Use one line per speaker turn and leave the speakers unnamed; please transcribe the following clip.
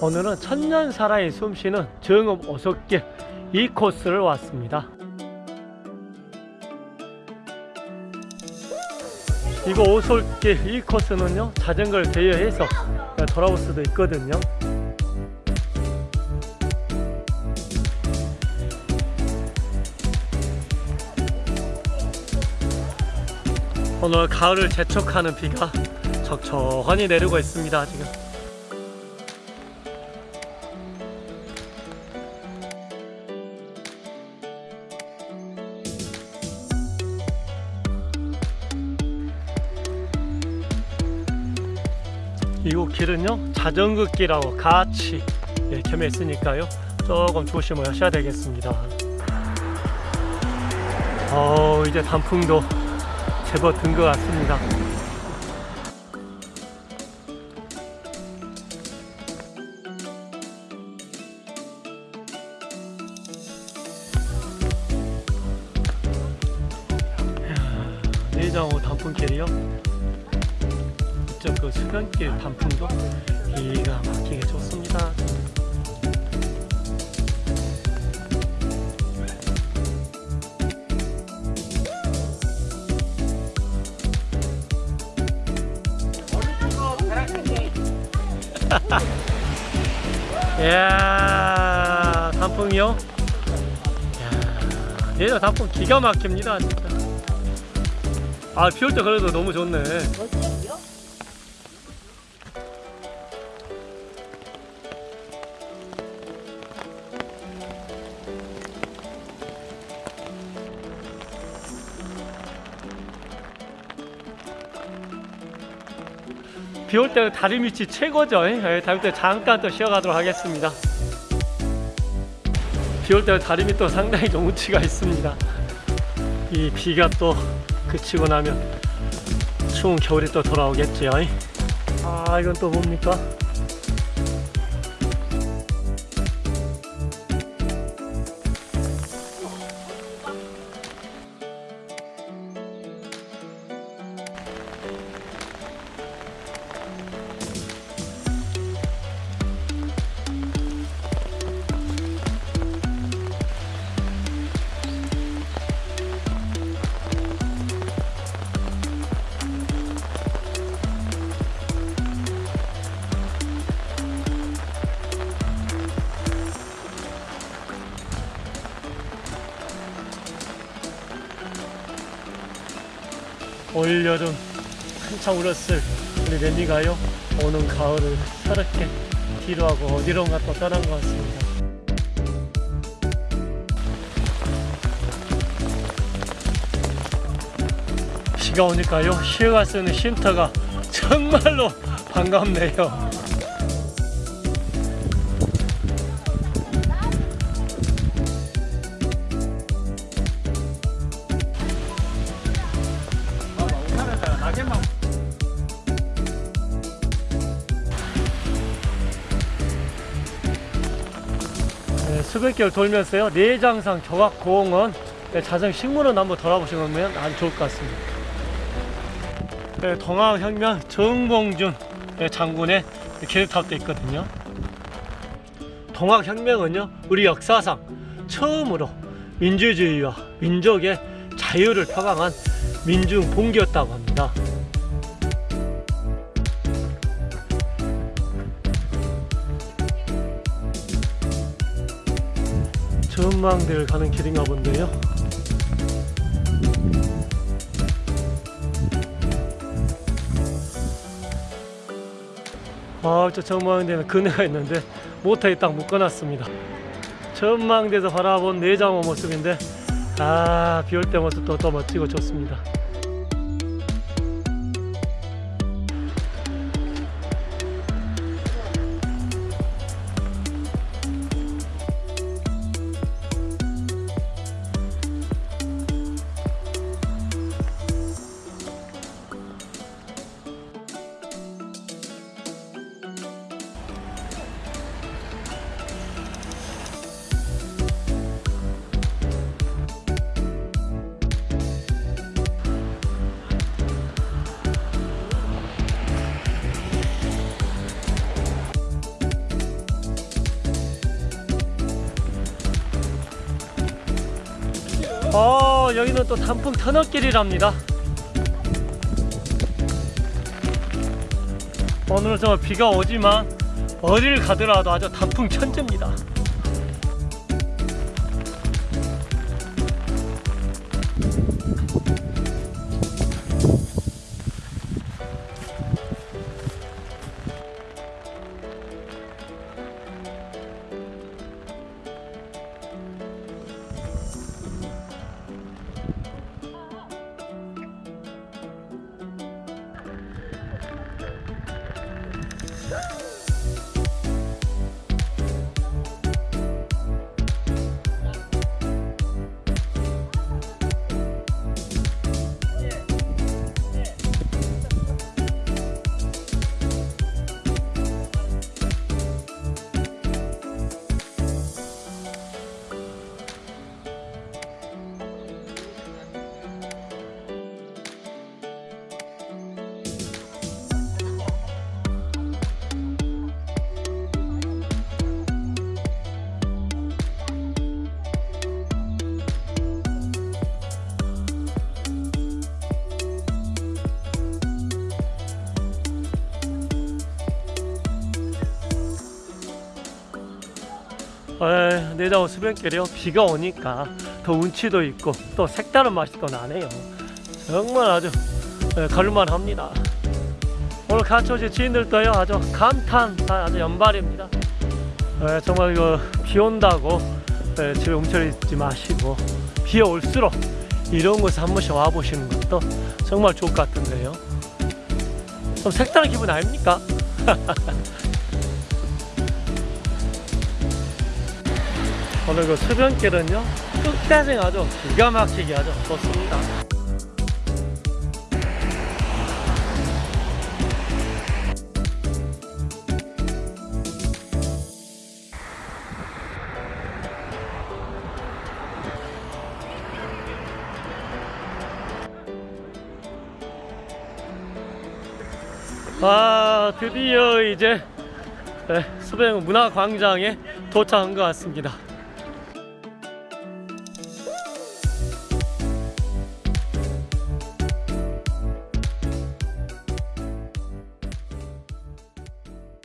오늘은 천년 살아의 숨쉬는 정읍 오솔길 이 코스를 왔습니다. 이거 오솔길 이 코스는요 자전거를 대여해서 돌아올 수도 있거든요. 오늘 가을을 재촉하는 비가 척척하니 내리고 있습니다 지금. 이곳 길은요 자전거 길하고 같이 예, 겸해 있으니까요. 조금 조심을 하셔야 되겠습니다. 어 이제 단풍도 제법 든 것 같습니다. 이야, 내장호 단풍길이요 이쪽 그 수변길 단풍도 기가 막히게 좋습니다. 이야 단풍이요? 이야 얘는 단풍 기가 막힙니다 진짜. 아비 올 때 그래도 너무 좋네. 비 올 때는 다리 밑이 최고죠. 예, 다음 때 잠깐 또 쉬어가도록 하겠습니다. 비 올 때는 다리 밑도 상당히 좀 운치가 있습니다. 이 비가 또 그치고 나면 추운 겨울이 또 돌아오겠죠. 아 이건 또 뭡니까? 올 여름 한창 울었을 우리 랜디가요 오는 가을을 서럽게 뒤로하고 어디론가 또 떠난 것 같습니다. 비가 오니까요 수 있는 쉼터가 정말로 반갑네요 수백개를 돌면서요 내장산 교각공원 네, 자정 식물원 한번 돌아보시면 아주 좋을 것 같습니다. 네, 동학혁명 정봉준 네, 장군의 기립탑도 있거든요. 동학혁명은요 우리 역사상 처음으로 민주주의와 민족의 자유를 표방한 민중 봉기였다고 합니다. 전망대를 가는 길인가 본데요. 아, 저 전망대는 그네가 있는데 모터에 딱 묶어놨습니다. 전망대에서 바라본 내장호 모습인데 아, 비올 때 모습도 또 멋지고 좋습니다. 어 여기는 또 단풍 터널길이랍니다. 오늘은 정말 비가 오지만 어디를 가더라도 아주 단풍 천지입니다 에, 내다오 수변길이요. 비가 오니까 더 운치도 있고 또 색다른 맛이 또 나네요. 정말 아주 에, 갈만합니다. 오늘 같이 오신 지인들도요 아주 감탄 아주 연발입니다. 에, 정말 이거 비 온다고 에, 집에 있지 마시고 비 올수록 이런 곳에 한 번씩 와보시는 것도 정말 좋을 것 같은데요. 좀 색다른 기분 아닙니까? 오늘 그 수변길은요 끝까지 아주 기가 막히게 아주 좋습니다. 아 드디어 이제 네, 수변 문화광장에 도착한 것 같습니다